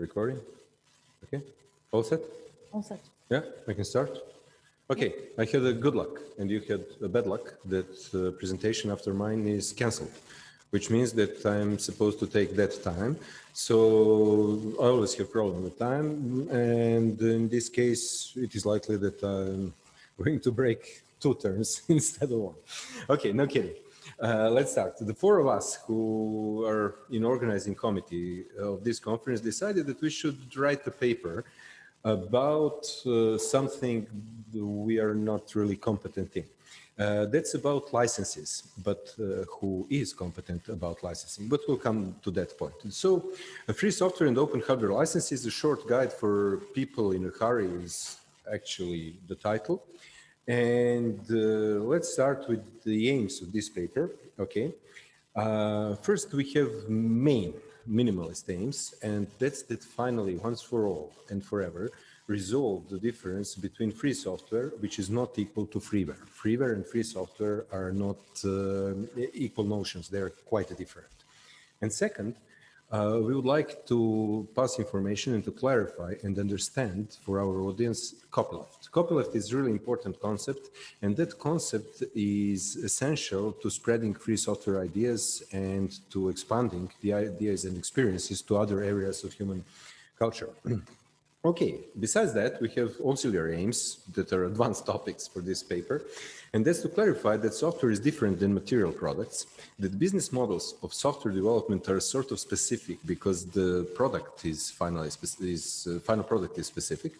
Recording? Okay. All set? All set. Yeah, I can start. Okay, I had a good luck and you had a bad luck that uh, presentation after mine is cancelled, which means that I'm supposed to take that time. So I always have problem with time. And in this case, it is likely that I'm going to break two turns instead of one. Okay, no kidding. Uh, let's start. The four of us who are in organizing committee of this conference decided that we should write a paper about uh, something we are not really competent in. Uh, that's about licenses, but uh, who is competent about licensing? But we'll come to that point. So a free software and open hardware license is a short guide for people in a hurry is actually the title. And uh, let's start with the aims of this paper, okay? Uh, first, we have main minimalist aims, and that's that finally, once for all and forever, resolve the difference between free software, which is not equal to freeware. Freeware and free software are not uh, equal notions, they're quite different. And second, uh, we would like to pass information and to clarify and understand for our audience copyleft. Copyleft is really important concept and that concept is essential to spreading free software ideas and to expanding the ideas and experiences to other areas of human culture. Okay, besides that, we have auxiliary aims that are advanced topics for this paper. And that's to clarify that software is different than material products, that business models of software development are sort of specific because the product is finally is, uh, final product is specific,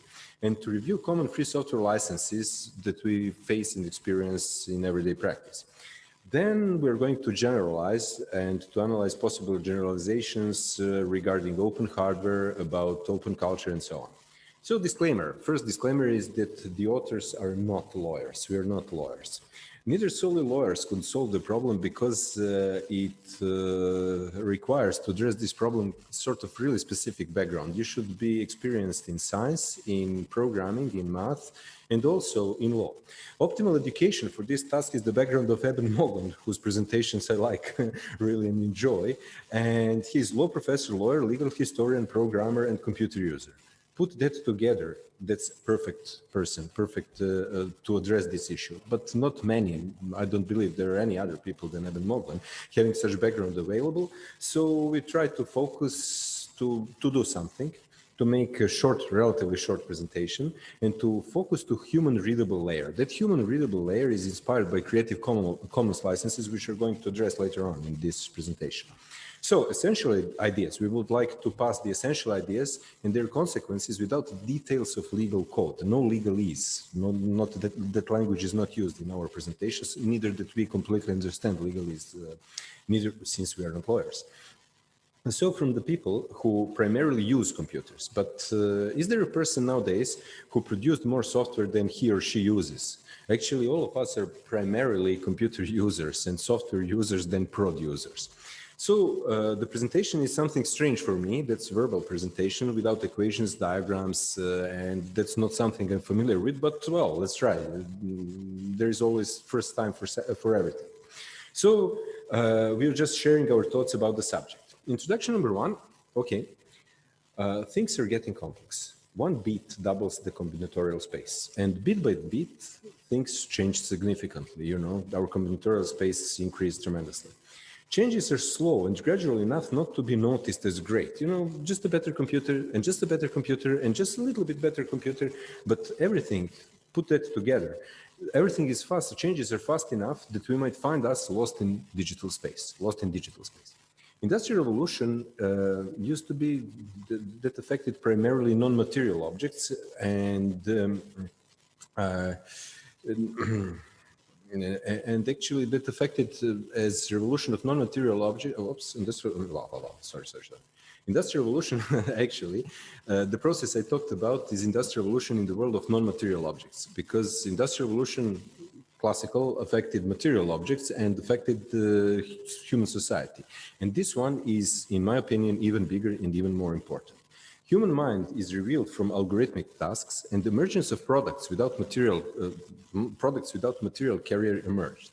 and to review common free software licenses that we face and experience in everyday practice. Then we're going to generalize and to analyze possible generalizations uh, regarding open hardware, about open culture and so on. So disclaimer, first disclaimer is that the authors are not lawyers. We are not lawyers. Neither solely lawyers could solve the problem because uh, it uh, requires to address this problem sort of really specific background. You should be experienced in science, in programming, in math, and also in law. Optimal education for this task is the background of Eben Moglen, whose presentations I like really enjoy. And he's law professor, lawyer, legal historian, programmer, and computer user put that together, that's a perfect person, perfect uh, uh, to address this issue. But not many, I don't believe there are any other people than Eben Moglen having such background available. So we try to focus to, to do something to make a short, relatively short presentation and to focus to human readable layer. That human readable layer is inspired by Creative Commons licenses, which we're going to address later on in this presentation. So essentially ideas, we would like to pass the essential ideas and their consequences without details of legal code, no legalese, no, not that, that language is not used in our presentations, neither that we completely understand legalese, uh, neither since we are not lawyers. And so from the people who primarily use computers, but uh, is there a person nowadays who produced more software than he or she uses? Actually, all of us are primarily computer users and software users than prod users. So uh, the presentation is something strange for me. That's verbal presentation without equations, diagrams, uh, and that's not something I'm familiar with, but well, let's try. There's always first time for, for everything. So uh, we're just sharing our thoughts about the subject. Introduction number one, okay. Uh, things are getting complex. One bit doubles the combinatorial space and bit by bit, things change significantly. You know, our combinatorial space increased tremendously changes are slow and gradual enough not to be noticed as great. You know, just a better computer and just a better computer and just a little bit better computer, but everything, put that together. Everything is fast, changes are fast enough that we might find us lost in digital space, lost in digital space. Industrial revolution uh, used to be th that affected primarily non-material objects and um, uh, and actually that affected uh, as revolution of non-material object oh, oops industrial blah, blah, blah, sorry sorry sorry. Industrial revolution actually uh, the process i talked about is industrial revolution in the world of non-material objects because industrial revolution classical affected material objects and affected human society. And this one is in my opinion even bigger and even more important Human mind is revealed from algorithmic tasks and emergence of products without material uh, products without material carrier emerged.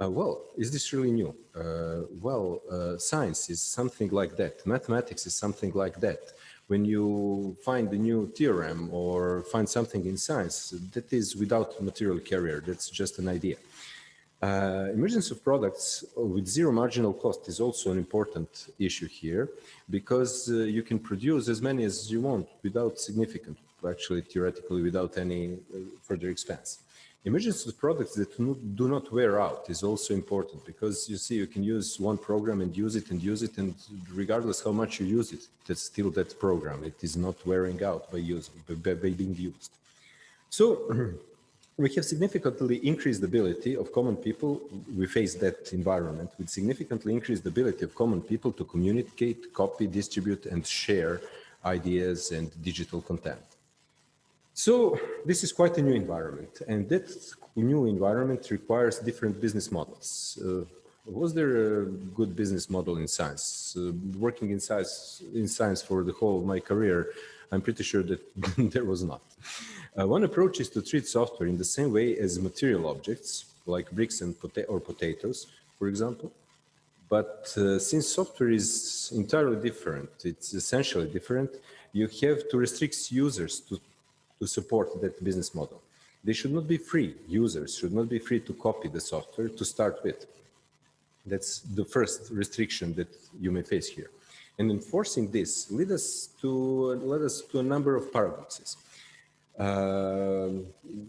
Uh, well, is this really new? Uh, well, uh, science is something like that. Mathematics is something like that. when you find a new theorem or find something in science, that is without material carrier, that's just an idea. Uh, emergence of products with zero marginal cost is also an important issue here because uh, you can produce as many as you want without significant, actually theoretically without any uh, further expense. Emergence of products that do not wear out is also important because you see you can use one program and use it and use it and regardless how much you use it, that's still that program. It is not wearing out by using by, being used. So we have significantly increased the ability of common people. We face that environment with significantly increased the ability of common people to communicate, copy, distribute, and share ideas and digital content. So this is quite a new environment and that new environment requires different business models. Uh, was there a good business model in science? Uh, working in science, in science for the whole of my career, I'm pretty sure that there was not. Uh, one approach is to treat software in the same way as material objects, like bricks and pota or potatoes, for example. But uh, since software is entirely different, it's essentially different, you have to restrict users to to support that business model. They should not be free. Users should not be free to copy the software to start with. That's the first restriction that you may face here. And enforcing this lead us to, led us to a number of paradoxes. Uh,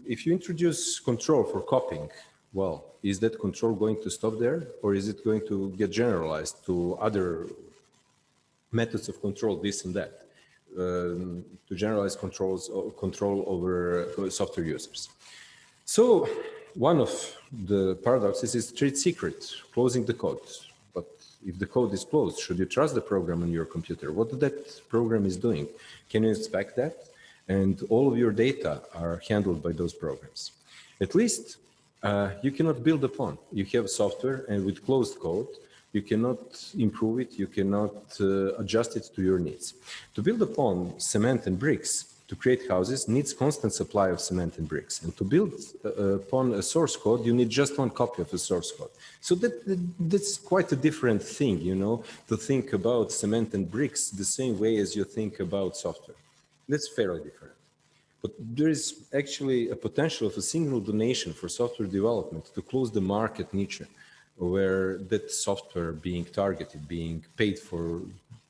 if you introduce control for copying, well, is that control going to stop there or is it going to get generalized to other methods of control, this and that? um, to generalize controls control over software users. So one of the paradoxes is trade secret, closing the code. If the code is closed, should you trust the program on your computer? What that program is doing? Can you inspect that? And all of your data are handled by those programs. At least uh, you cannot build upon. You have software and with closed code, you cannot improve it, you cannot uh, adjust it to your needs. To build upon cement and bricks, to create houses needs constant supply of cement and bricks. And to build uh, upon a source code, you need just one copy of a source code. So that, that, that's quite a different thing, you know, to think about cement and bricks the same way as you think about software. That's fairly different. But there is actually a potential of a single donation for software development to close the market niche where that software being targeted, being paid for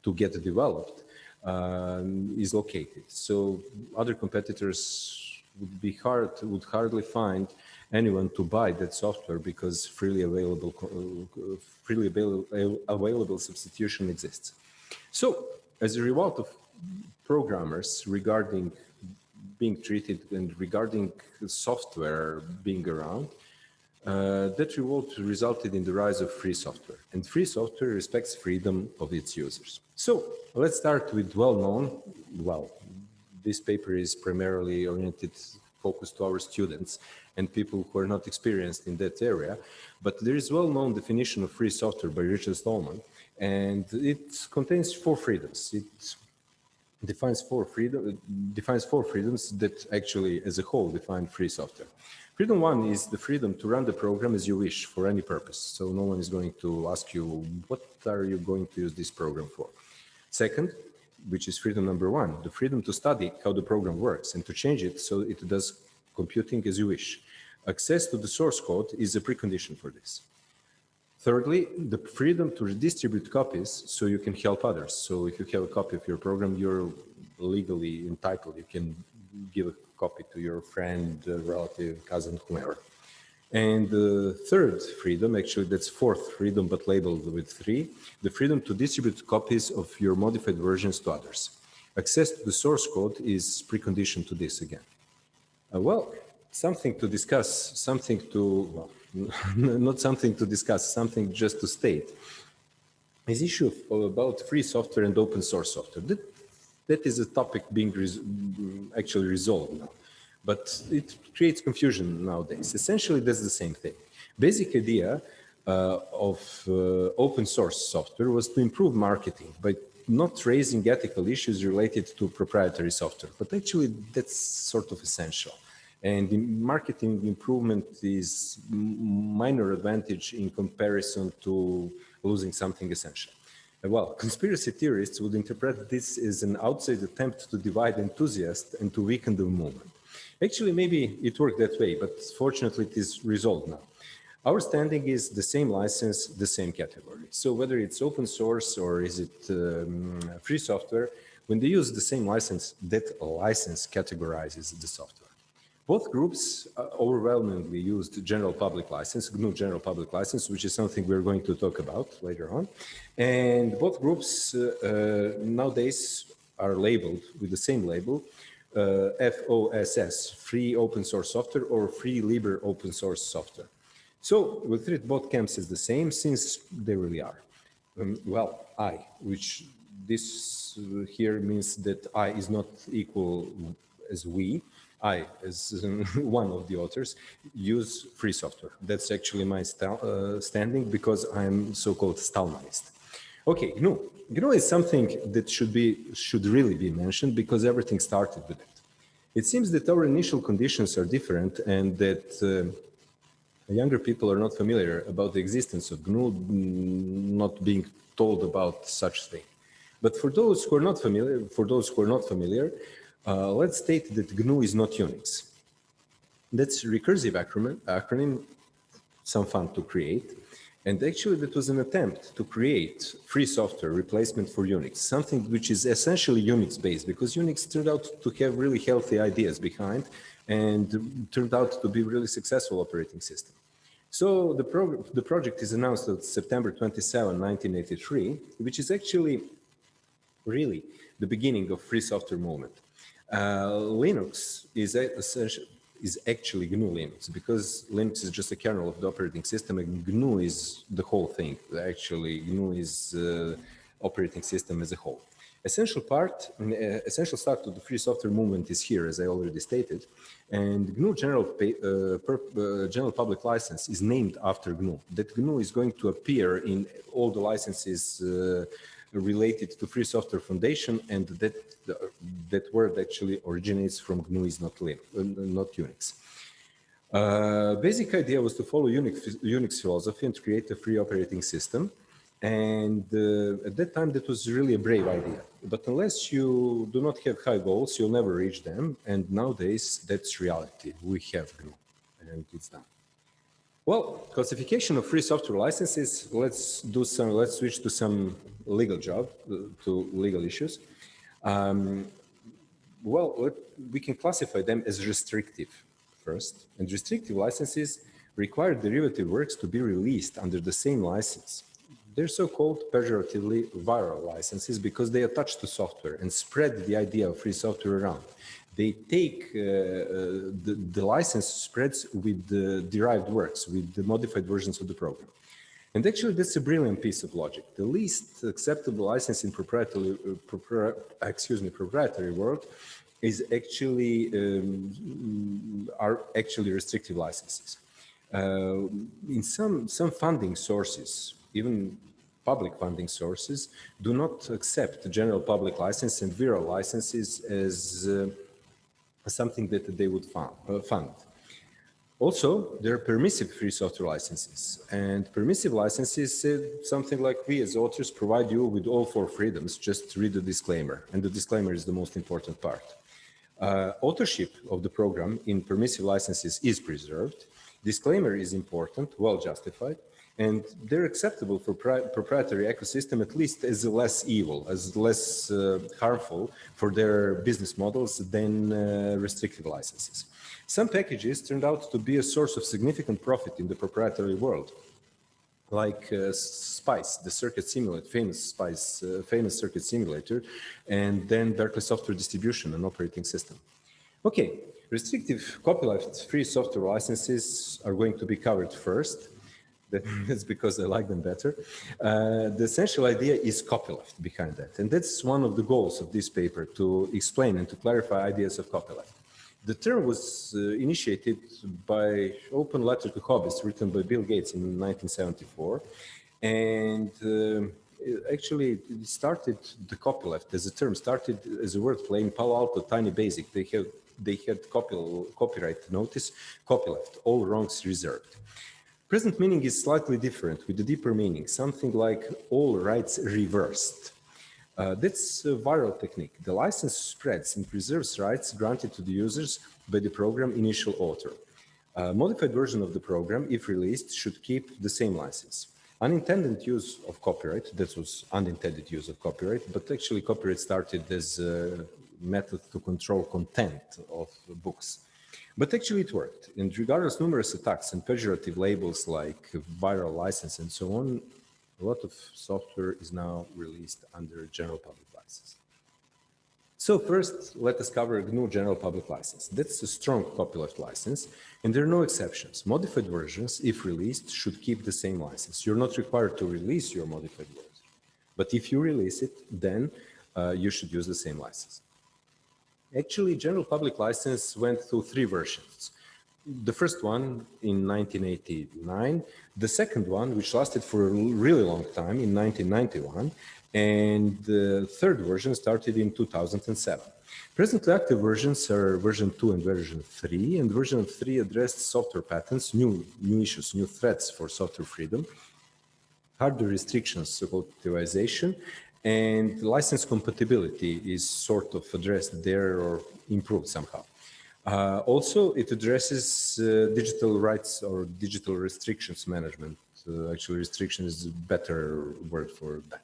to get developed um, is located. So other competitors would be hard, would hardly find anyone to buy that software because freely available, uh, freely available, available substitution exists. So as a result of programmers regarding being treated and regarding software being around, uh, that revolt resulted in the rise of free software, and free software respects freedom of its users. So let's start with well-known, well, this paper is primarily oriented, focused to our students and people who are not experienced in that area, but there is well-known definition of free software by Richard Stallman, and it contains four freedoms. It defines four freedom defines four freedoms that actually as a whole define free software. Freedom one is the freedom to run the program as you wish for any purpose. So no one is going to ask you, what are you going to use this program for? Second, which is freedom number one, the freedom to study how the program works and to change it so it does computing as you wish. Access to the source code is a precondition for this. Thirdly, the freedom to redistribute copies so you can help others. So if you have a copy of your program, you're legally entitled. You can give a copy to your friend, uh, relative, cousin, whomever. And the third freedom, actually that's fourth freedom, but labeled with three, the freedom to distribute copies of your modified versions to others. Access to the source code is precondition to this again. Uh, well, something to discuss, something to, well, not something to discuss, something just to state. This issue of, about free software and open source software. That that is a topic being res actually resolved now. But it creates confusion nowadays. Essentially, that's the same thing. Basic idea uh, of uh, open source software was to improve marketing by not raising ethical issues related to proprietary software. But actually, that's sort of essential. And the marketing improvement is minor advantage in comparison to losing something essential. Well, conspiracy theorists would interpret this as an outside attempt to divide enthusiasts and to weaken the movement. Actually, maybe it worked that way, but fortunately it is resolved now. Our standing is the same license, the same category. So whether it's open source or is it um, free software, when they use the same license, that license categorizes the software. Both groups uh, overwhelmingly used general public license, GNU general public license, which is something we're going to talk about later on. And both groups uh, uh, nowadays are labeled with the same label, uh, FOSS, free open source software or free libre open source software. So we treat both camps as the same since they really are. Um, well, I, which this here means that I is not equal as we, I, as one of the authors, use free software. That's actually my uh, standing because I'm so-called Stallmanist. Okay, GNU. GNU is something that should be should really be mentioned because everything started with it. It seems that our initial conditions are different and that uh, younger people are not familiar about the existence of GNU, not being told about such thing. But for those who are not familiar, for those who are not familiar, uh, let's state that GNU is not Unix. That's recursive acronym, acronym, some fun to create. And actually that was an attempt to create free software replacement for Unix, something which is essentially Unix based because Unix turned out to have really healthy ideas behind and turned out to be really successful operating system. So the, the project is announced on September 27, 1983, which is actually really the beginning of free software movement. Uh, Linux is is actually GNU Linux because Linux is just a kernel of the operating system and GNU is the whole thing. Actually, GNU is uh, operating system as a whole. Essential part, uh, essential start of the free software movement is here, as I already stated, and GNU general, pay, uh, per, uh, general public license is named after GNU. That GNU is going to appear in all the licenses uh, related to Free Software Foundation, and that that word actually originates from GNU is not Linux, uh, not Unix. Uh, basic idea was to follow Unix, Unix philosophy and create a free operating system. And uh, at that time, that was really a brave idea. But unless you do not have high goals, you'll never reach them. And nowadays, that's reality. We have GNU, and it's done. Well, classification of free software licenses, let's do some, let's switch to some legal job, to legal issues. Um, well, we can classify them as restrictive first, and restrictive licenses require derivative works to be released under the same license. They're so-called pejoratively viral licenses because they attach to software and spread the idea of free software around they take uh, uh, the, the license spreads with the derived works, with the modified versions of the program. And actually, that's a brilliant piece of logic. The least acceptable license in proprietary, uh, excuse me, proprietary world is actually um, are actually restrictive licenses. Uh, in some some funding sources, even public funding sources, do not accept general public license and viral licenses as uh, something that they would uh, fund. Also, there are permissive free software licenses and permissive licenses something like we as authors provide you with all four freedoms, just read the disclaimer and the disclaimer is the most important part. Uh, authorship of the program in permissive licenses is preserved. Disclaimer is important, well justified, and they're acceptable for proprietary ecosystem at least as less evil, as less uh, harmful for their business models than uh, restrictive licenses. Some packages turned out to be a source of significant profit in the proprietary world, like uh, Spice, the circuit simulator, famous Spice, uh, famous circuit simulator, and then Berkeley Software Distribution, an operating system. Okay, restrictive copyleft free software licenses are going to be covered first. That's because I like them better. Uh, the essential idea is copyleft behind that. And that's one of the goals of this paper, to explain and to clarify ideas of copyleft. The term was uh, initiated by Open Letter to Hobbyists, written by Bill Gates in 1974. And uh, actually, it started, the copyleft as a term, started as a word play in Palo Alto Tiny Basic. They, have, they had copy, copyright notice, copyleft, all wrongs reserved. Present meaning is slightly different with a deeper meaning, something like all rights reversed. Uh, that's a viral technique. The license spreads and preserves rights granted to the users by the program initial author. A modified version of the program, if released, should keep the same license. Unintended use of copyright, that was unintended use of copyright, but actually copyright started as a method to control content of books. But actually it worked. And regardless numerous attacks and pejorative labels like viral license and so on, a lot of software is now released under general public license. So first, let us cover GNU General Public License. That's a strong copyleft license, and there are no exceptions. Modified versions, if released, should keep the same license. You're not required to release your modified version, but if you release it, then uh, you should use the same license. Actually, general public license went through three versions. The first one in 1989, the second one, which lasted for a really long time in 1991, and the third version started in 2007. Presently active versions are version 2 and version 3, and version 3 addressed software patents, new, new issues, new threats for software freedom, hardware restrictions, so-called tivoization, and license compatibility is sort of addressed there or improved somehow. Uh, also, it addresses uh, digital rights or digital restrictions management. Uh, actually, restriction is a better word for that.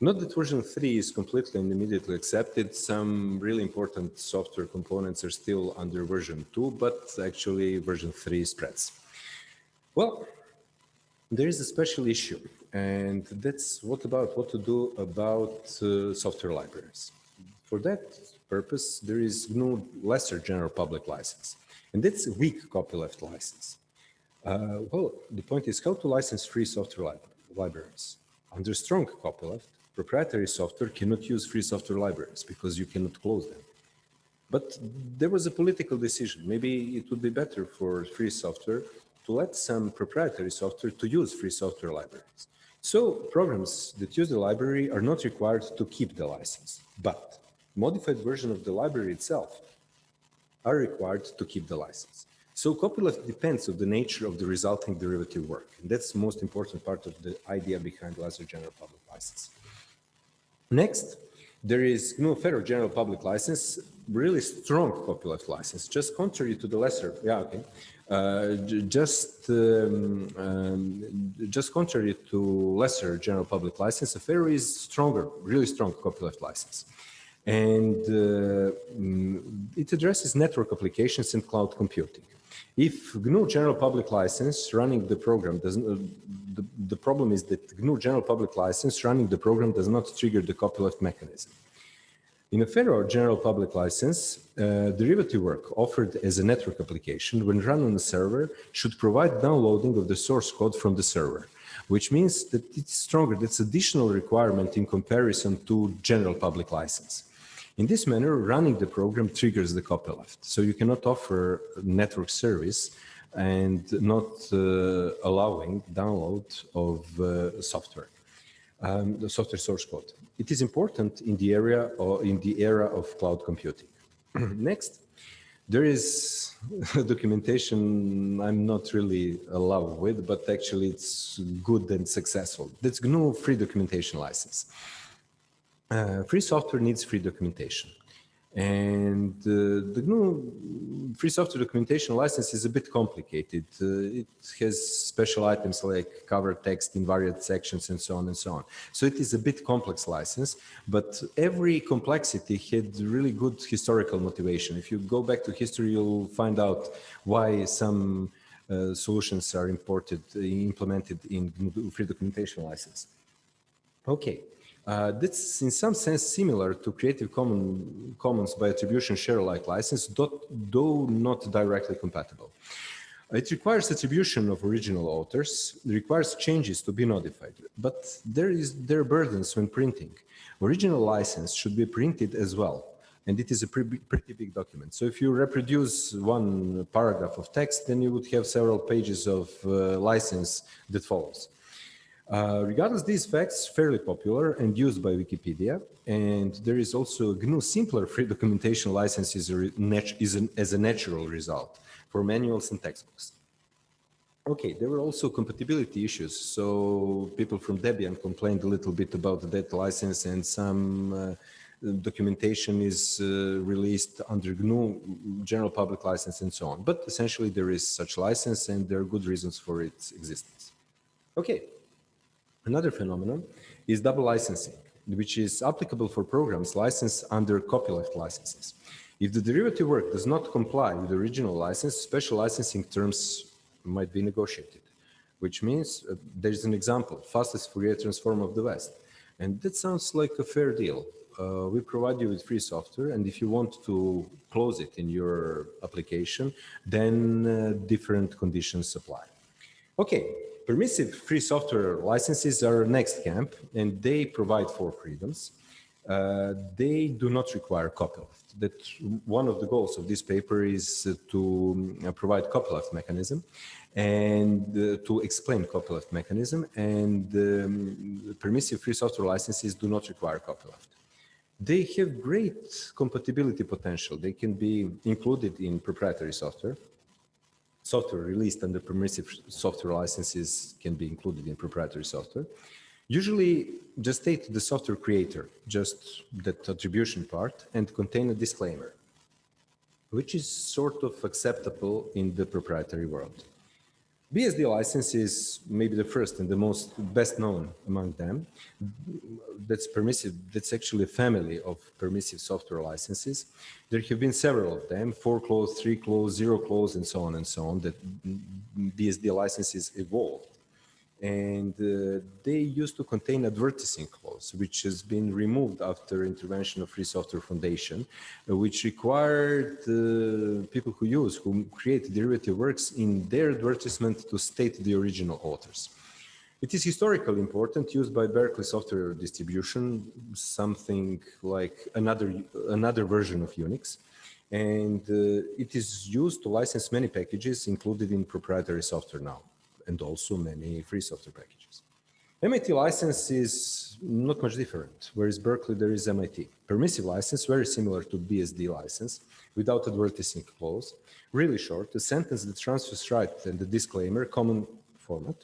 Not that version 3 is completely and immediately accepted. Some really important software components are still under version 2, but actually version 3 spreads. Well, there is a special issue and that's what about what to do about uh, software libraries. For that purpose, there is no lesser general public license, and that's a weak copyleft license. Uh, well, the point is how to license free software li libraries. Under strong copyleft, proprietary software cannot use free software libraries because you cannot close them. But there was a political decision. Maybe it would be better for free software to let some proprietary software to use free software libraries. So programs that use the library are not required to keep the license, but modified version of the library itself are required to keep the license. So copyleft depends on the nature of the resulting derivative work. And that's the most important part of the idea behind Lesser General Public License. Next, there is GNU Affero General Public License, really strong copyleft license, just contrary to the lesser, yeah, okay, uh, just um, um, just contrary to lesser general public license, Affero is stronger, really strong copyleft license. And uh, mm, it addresses network applications and cloud computing. If GNU general public license running the program doesn't, uh, the, the problem is that GNU general public license running the program does not trigger the copyleft mechanism. In Affero general public license, uh, derivative work offered as a network application when run on a server should provide downloading of the source code from the server, which means that it's stronger, that's additional requirement in comparison to general public license. In this manner, running the program triggers the copyleft. So you cannot offer network service and not uh, allowing download of uh, software um, the software source code. It is important in the area or in the era of cloud computing. Next, there is documentation I'm not really in love with, but actually it's good and successful. That's GNU free documentation license. Uh, free software needs free documentation. And uh, the GNU free software documentation license is a bit complicated. Uh, it has special items like cover text in various sections and so on and so on. So it is a bit complex license, but every complexity had really good historical motivation. If you go back to history, you'll find out why some uh, solutions are imported, implemented in GNU free documentation license. Okay, uh, that's in some sense similar to Creative Common, Commons by attribution share-alike license, though not directly compatible. It requires attribution of original authors, requires changes to be notified, but there is there are burdens when printing. Original license should be printed as well, and it is a pretty, pretty big document. So if you reproduce one paragraph of text, then you would have several pages of uh, license that follows. Uh, regardless, these facts fairly popular and used by Wikipedia, and there is also a GNU simpler free documentation license is, a, is an, as a natural result for manuals and textbooks. Okay, there were also compatibility issues. So people from Debian complained a little bit about the that license and some uh, documentation is uh, released under GNU general public license and so on. But essentially there is such license and there are good reasons for its existence. Okay, another phenomenon is double licensing, which is applicable for programs licensed under copyleft licenses. If the derivative work does not comply with the original license, special licensing terms might be negotiated, which means uh, there's an example, fastest Fourier transform of the West. And that sounds like a fair deal. Uh, we provide you with free software, and if you want to close it in your application, then uh, different conditions apply. Okay, permissive free software licenses are next camp, and they provide four freedoms. Uh, they do not require copyleft. That one of the goals of this paper is uh, to uh, provide copyleft mechanism and uh, to explain copyleft mechanism and um, permissive free software licenses do not require copyleft. They have great compatibility potential. They can be included in proprietary software. Software released under permissive software licenses can be included in proprietary software. Usually just state the software creator, just that attribution part and contain a disclaimer, which is sort of acceptable in the proprietary world. BSD license is maybe the first and the most best known among them. That's permissive. That's actually a family of permissive software licenses. There have been several of them, four clause, three clause, zero clause, and so on and so on, that BSD licenses evolved and uh, they used to contain advertising clause, which has been removed after intervention of Free Software Foundation, which required uh, people who use, who create derivative works in their advertisement to state the original authors. It is historically important, used by Berkeley Software Distribution, something like another, another version of Unix. And uh, it is used to license many packages included in proprietary software now and also many free software packages. MIT license is not much different, whereas Berkeley there is MIT. Permissive license, very similar to BSD license, without advertising clause, really short, a sentence that transfers right and the disclaimer, common format.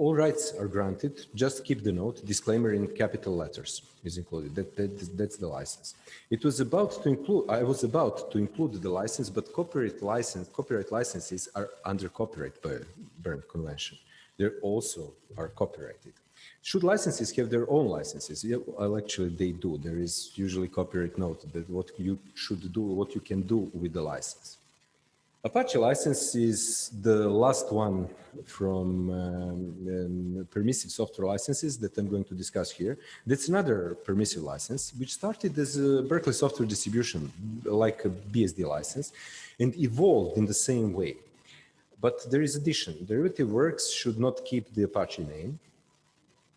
All rights are granted, just keep the note, disclaimer in capital letters is included, that, that, that's the license. It was about to include, I was about to include the license, but copyright license, copyright licenses are under copyright by Berne Convention. They also are copyrighted. Should licenses have their own licenses? Yeah, well, actually they do. There is usually copyright note that what you should do, what you can do with the license. Apache license is the last one from um, um, permissive software licenses that I'm going to discuss here. That's another permissive license, which started as a Berkeley software distribution, like a BSD license, and evolved in the same way. But there is addition. Derivative works should not keep the Apache name.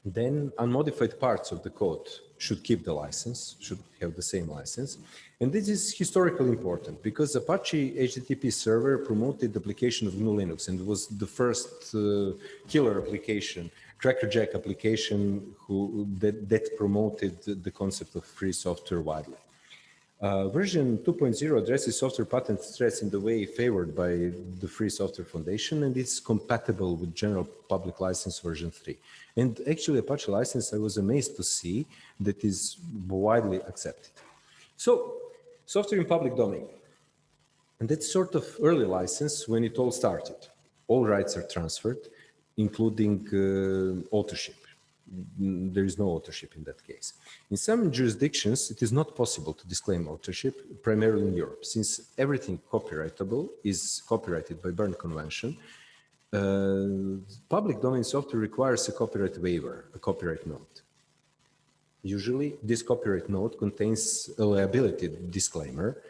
Then unmodified parts of the code should keep the license, should have the same license. And this is historically important because Apache HTTP server promoted the application of GNU Linux and was the first uh, killer application, crackerjack application who, that, that promoted the concept of free software widely. Uh, version 2.0 addresses software patent threats in the way favored by the Free Software Foundation and it's compatible with general public license version 3. And actually Apache license, I was amazed to see that is widely accepted. So Software in public domain. And that's sort of early license when it all started. All rights are transferred, including uh, authorship. There is no authorship in that case. In some jurisdictions, it is not possible to disclaim authorship, primarily in Europe, since everything copyrightable is copyrighted by Berne Convention. Uh, public domain software requires a copyright waiver, a copyright note. Usually, this copyright note contains a liability disclaimer,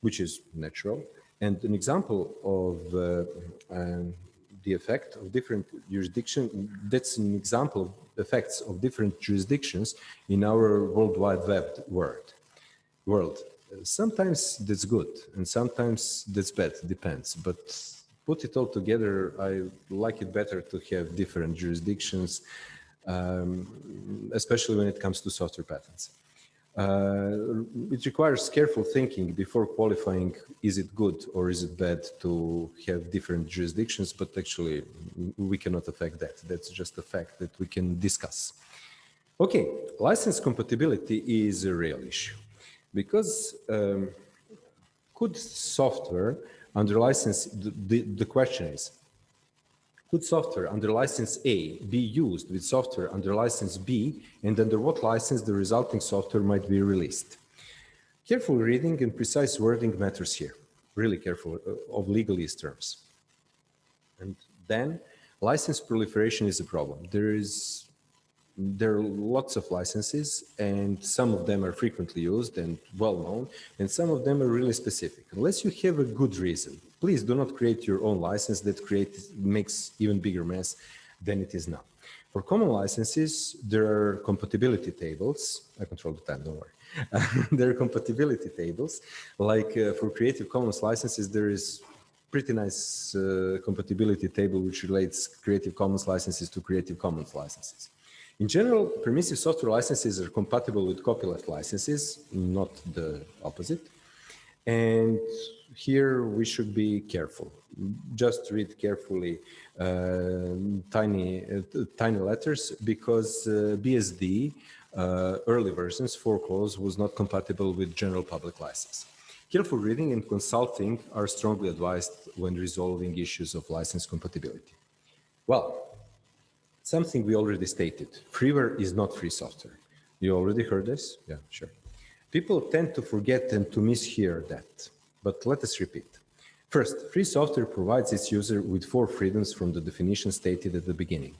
which is natural. And an example of uh, um, the effect of different jurisdiction, that's an example of effects of different jurisdictions in our World Wide Web world. world. Sometimes that's good and sometimes that's bad, depends. But put it all together, I like it better to have different jurisdictions um, especially when it comes to software patents. Uh, it requires careful thinking before qualifying is it good or is it bad to have different jurisdictions, but actually we cannot affect that. That's just a fact that we can discuss. Okay, license compatibility is a real issue because um, could software under license, the, the, the question is, could software under license A be used with software under license B and under what license the resulting software might be released? Careful reading and precise wording matters here, really careful uh, of legalese terms. And then license proliferation is a problem. There is there are lots of licenses and some of them are frequently used and well known and some of them are really specific unless you have a good reason please do not create your own license that creates makes even bigger mess than it is now. For common licenses there are compatibility tables. I control the time don't worry. There are compatibility tables. Like uh, for creative commons licenses there is pretty nice uh, compatibility table which relates creative commons licenses to creative commons licenses. In general, permissive software licenses are compatible with copyleft licenses, not the opposite. And here we should be careful. Just read carefully uh, tiny, uh, tiny letters because uh, BSD uh, early versions, four clause, was not compatible with general public license. Careful reading and consulting are strongly advised when resolving issues of license compatibility. Well, something we already stated. Freeware is not free software. You already heard this? Yeah, sure. People tend to forget and to mishear that, but let us repeat. First, free software provides its user with four freedoms from the definition stated at the beginning.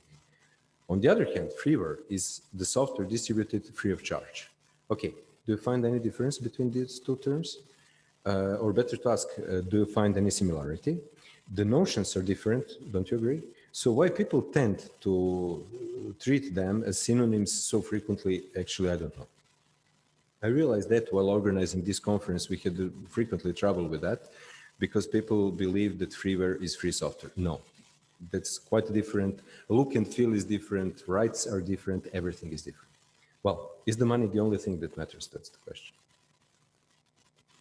On the other hand, freeware is the software distributed free of charge. Okay, do you find any difference between these two terms? Uh, or better to ask, uh, do you find any similarity? The notions are different, don't you agree? So why people tend to treat them as synonyms so frequently, actually, I don't know. I realized that while organizing this conference, we had frequently trouble with that because people believe that freeware is free software. No, that's quite different. Look and feel is different. Rights are different. Everything is different. Well, is the money the only thing that matters? That's the question.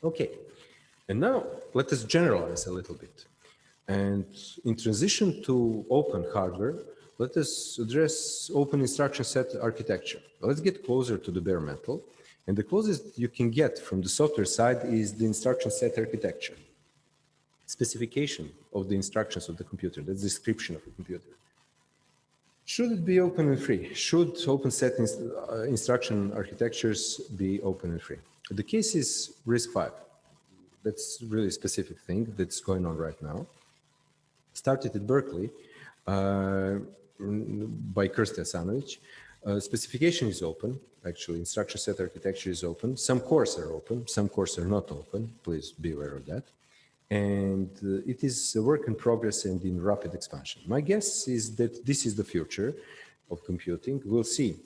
Okay. And now let us generalize a little bit. And in transition to open hardware, let us address open instruction set architecture. Let's get closer to the bare metal. And the closest you can get from the software side is the instruction set architecture. Specification of the instructions of the computer, the description of the computer. Should it be open and free? Should open set uh, instruction architectures be open and free? The case is RISC-V. That's really a specific thing that's going on right now started at Berkeley uh, by Krste Asanović. Uh, specification is open, actually instruction set architecture is open. Some cores are open, some cores are not open. Please be aware of that. And uh, it is a work in progress and in rapid expansion. My guess is that this is the future of computing. We'll see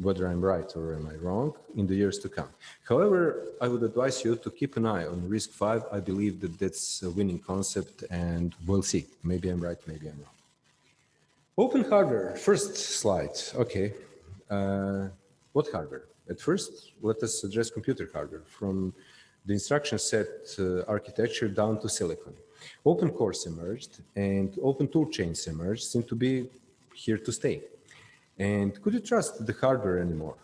whether I'm right or am I wrong in the years to come. However, I would advise you to keep an eye on RISC-V. I believe that that's a winning concept and we'll see. Maybe I'm right, maybe I'm wrong. Open hardware, first slide. Okay. Uh, what hardware? At first, let us address computer hardware from the instruction set uh, architecture down to silicon. Open cores emerged and open tool chains emerged seem to be here to stay. And could you trust the hardware anymore?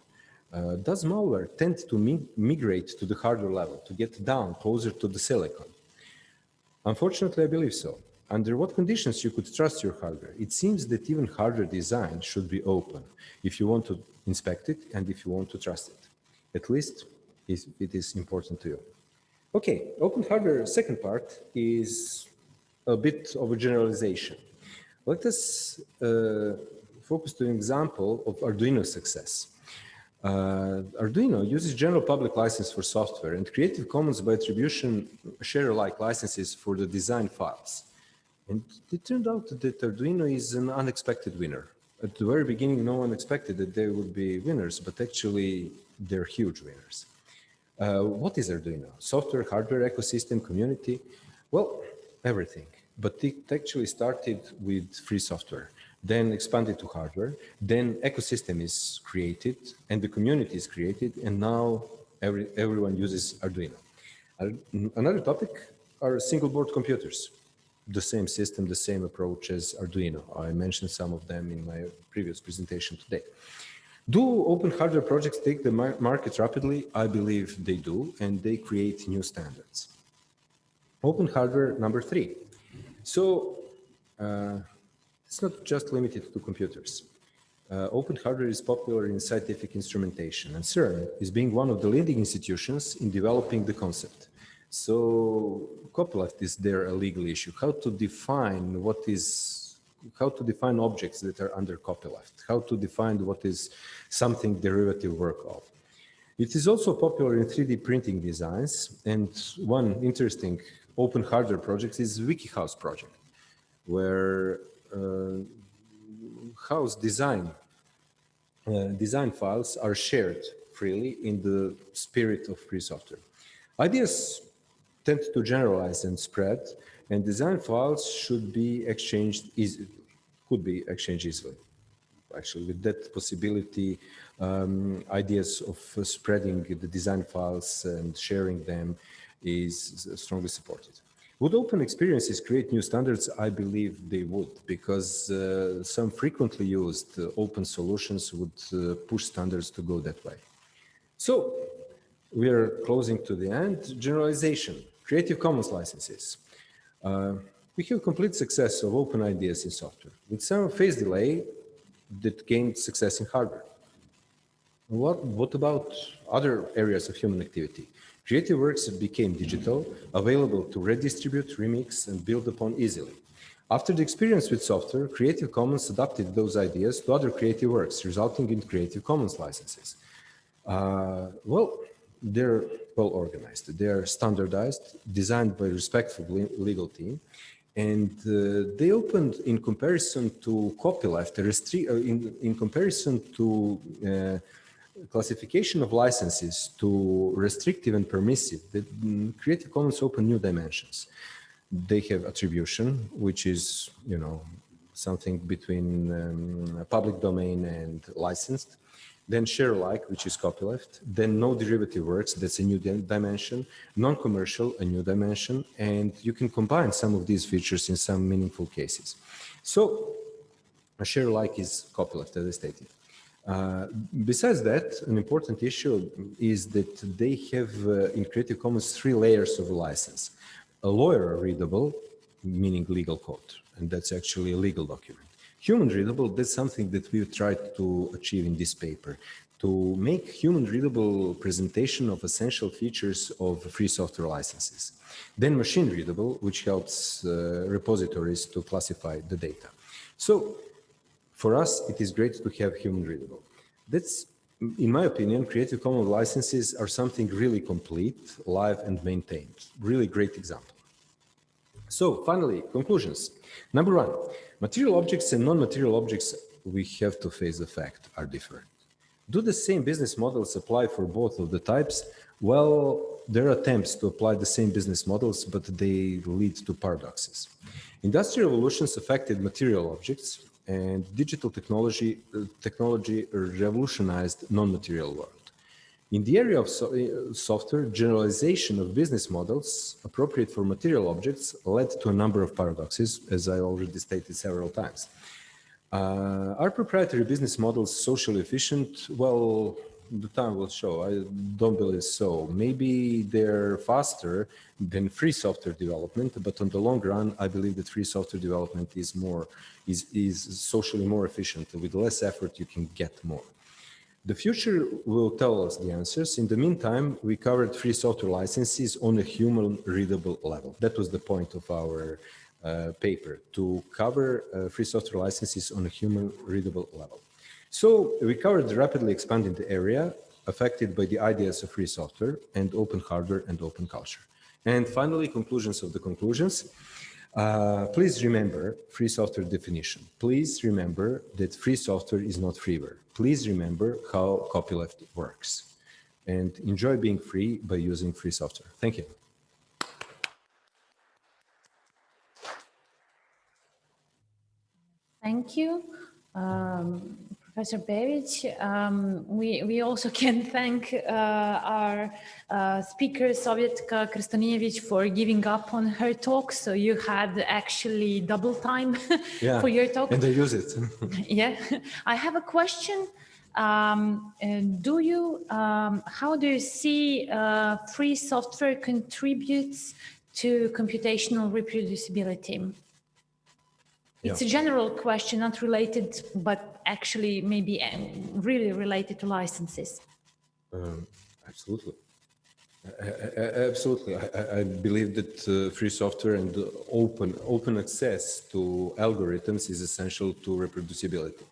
Uh, does malware tend to mi migrate to the hardware level, to get down closer to the silicon? Unfortunately, I believe so. Under what conditions you could trust your hardware? It seems that even hardware design should be open if you want to inspect it and if you want to trust it. At least it is important to you. Okay, open hardware second part is a bit of a generalization. Let us uh, focus to an example of Arduino success. Uh, Arduino uses general public license for software and Creative Commons by attribution share-alike licenses for the design files. And it turned out that Arduino is an unexpected winner. At the very beginning, no one expected that they would be winners, but actually they're huge winners. Uh, what is Arduino? Software, hardware, ecosystem, community? Well, everything. But it actually started with free software then expanded to hardware, then ecosystem is created and the community is created and now every, everyone uses Arduino. Another topic are single board computers. The same system, the same approach as Arduino. I mentioned some of them in my previous presentation today. Do open hardware projects take the market rapidly? I believe they do, and they create new standards. Open hardware number three. So uh, it's not just limited to computers. Uh, open hardware is popular in scientific instrumentation, and CERN is being one of the leading institutions in developing the concept. So copyleft is there a legal issue? How to define what is, how to define objects that are under copyleft? How to define what is something derivative work of? It is also popular in 3D printing designs. And one interesting open hardware project is WikiHouse project, where uh, house design uh, design files are shared freely in the spirit of free software. Ideas tend to generalize and spread, and design files should be exchanged easily, could be exchanged easily. Actually, with that possibility, um, ideas of spreading the design files and sharing them is strongly supported. Would open experiences create new standards? I believe they would, because uh, some frequently used open solutions would uh, push standards to go that way. So we are closing to the end. Generalization. Creative Commons licenses. Uh, we have complete success of open ideas in software, with some phase delay that gained success in hardware. What, what about other areas of human activity? Creative works became digital, available to redistribute, remix, and build upon easily. After the experience with software, Creative Commons adapted those ideas to other creative works, resulting in Creative Commons licenses. Uh, well, they're well organized. They are standardized, designed by respectful legal team, and uh, they opened in comparison to copyleft, uh, in, in comparison to uh, classification of licenses to restrictive and permissive, the Creative Commons open new dimensions. They have attribution, which is, you know, something between um, public domain and licensed then share alike, which is copyleft, then no derivative works, that's a new dimension, non-commercial, a new dimension, and you can combine some of these features in some meaningful cases. So a share alike is copyleft, as I stated. Uh, besides that, an important issue is that they have uh, in Creative Commons three layers of a license. A lawyer readable, meaning legal code, and that's actually a legal document human readable, that's something that we've tried to achieve in this paper, to make human readable presentation of essential features of free software licenses. Then machine readable, which helps uh, repositories to classify the data. So for us, it is great to have human readable. That's, in my opinion, Creative Commons licenses are something really complete, live and maintained. Really great example. So finally, conclusions. Number one, Material objects and non-material objects, we have to face the fact, are different. Do the same business models apply for both of the types? Well, there are attempts to apply the same business models, but they lead to paradoxes. Industrial revolutions affected material objects and digital technology, uh, technology revolutionized non-material world. In the area of so, uh, software, generalization of business models appropriate for material objects led to a number of paradoxes, as I already stated several times. Uh, are proprietary business models socially efficient? Well, the time will show. I don't believe so. Maybe they're faster than free software development, but on the long run, I believe that free software development is more is is socially more efficient. With less effort, you can get more. The future will tell us the answers. In the meantime, we covered free software licenses on a human readable level. That was the point of our uh, paper, to cover uh, free software licenses on a human readable level. So we covered the rapidly expanding the area affected by the ideas of free software and open hardware and open culture. And finally, conclusions of the conclusions. Uh, please remember free software definition. Please remember that free software is not freeware. Please remember how copyleft works and enjoy being free by using free software. Thank you. Thank you, um, Professor Bevic. Um, we, we also can thank uh, our uh, speaker, Sovietka Kristonievich, for giving up on her talk. So you had actually double time Yeah, for your talk. and they use it. Yeah, I have a question. Um, do you, um, how do you see uh, free software contributes to computational reproducibility? It's a general question, not related, but actually maybe um, really related to licenses. Um, absolutely. A- a- Absolutely. I, I- I believe that uh, free software and open, open access to algorithms is essential to reproducibility.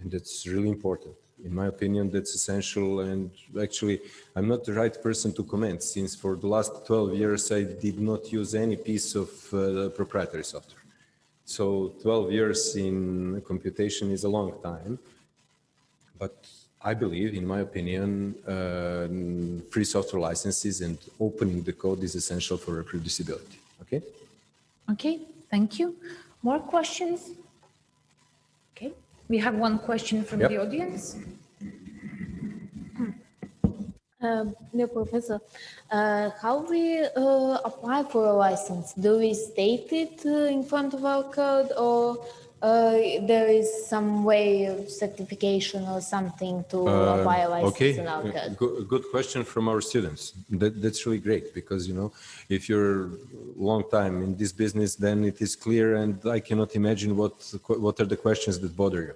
And that's really important. In my opinion, that's essential. And actually, I'm not the right person to comment since for the last 12 years, I did not use any piece of uh, proprietary software. So 12 years in computation is a long time. But I believe, in my opinion, uh, free software licenses and opening the code is essential for reproducibility. Okay? Okay, thank you. More questions? Okay, we have one question from Yep. the audience. Um, dear professor, uh, how we uh, apply for a license? Do we state it uh, in front of our code or uh, there is some way of certification or something to apply a license Okay, in our uh, code? good, good question from our students. That, that's really great because, you know, if you're long time in this business, then it is clear and I cannot imagine what, what are the questions that bother you.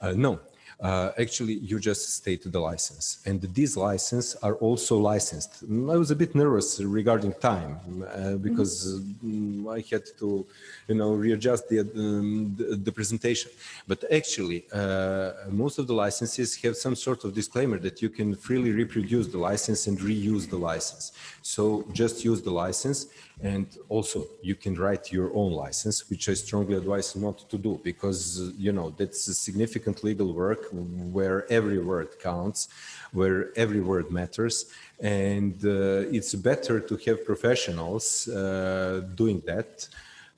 Uh, no, uh, actually, you just state the license and these licenses are also licensed. I was a bit nervous regarding time uh, because mm, I had to, you know, readjust the, um, the, the presentation. But actually, uh, most of the licenses have some sort of disclaimer that you can freely reproduce the license and reuse the license. So just use the license and also you can write your own license, which I strongly advise not to do because, you know, that's a significant legal work where every word counts, where every word matters. And uh, it's better to have professionals uh, doing that.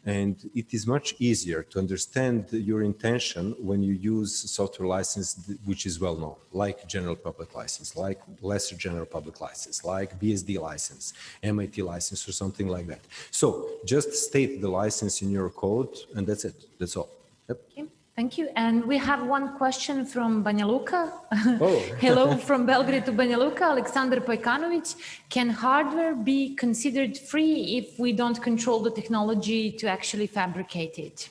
And it is much easier to understand your intention when you use software license, which is well known, like general public license, like lesser general public license, like BSD license, MIT license, or something like that. So just state the license in your code, and that's it. That's all. Yep. Okay, Thank you. And we have one question from Banja Luka. Oh. Hello from Belgrade to Banja Luka, Alexander Pojkanovic. Can hardware be considered free if we don't control the technology to actually fabricate it?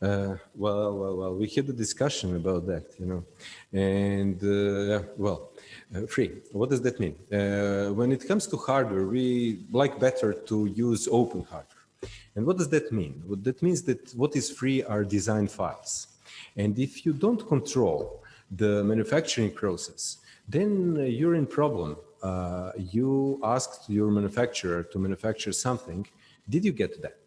Uh, well, well, well, we had a discussion about that, you know, and uh, well, uh, free. What does that mean? Uh, when it comes to hardware, we like better to use open hardware. And what does that mean? Well, that means that what is free are design files. And if you don't control the manufacturing process, then uh, you're in problem. Uh, you asked your manufacturer to manufacture something. Did you get that?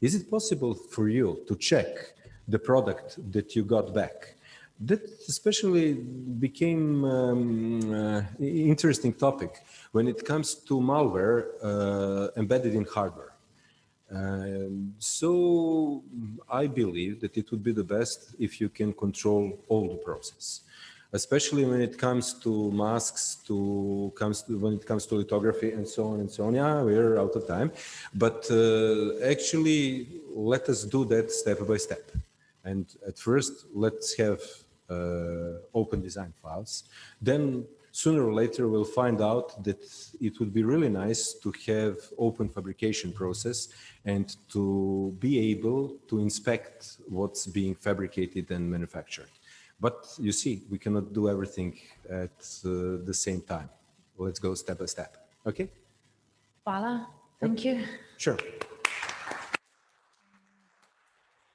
Is it possible for you to check the product that you got back? That especially became um, uh, interesting topic when it comes to malware uh, embedded in hardware. Um, so I believe that it would be the best if you can control all the process, especially when it comes to masks, to comes to, when it comes to lithography and so on and so on. Yeah, we're out of time, but uh, actually let us do that step by step. And at first, let's have uh, open design files. Then sooner or later we'll find out that it would be really nice to have open fabrication process and to be able to inspect what's being fabricated and manufactured. But you see, we cannot do everything at uh, the same time. Let's go step by step. Okay? Hvala. Thank you. Sure.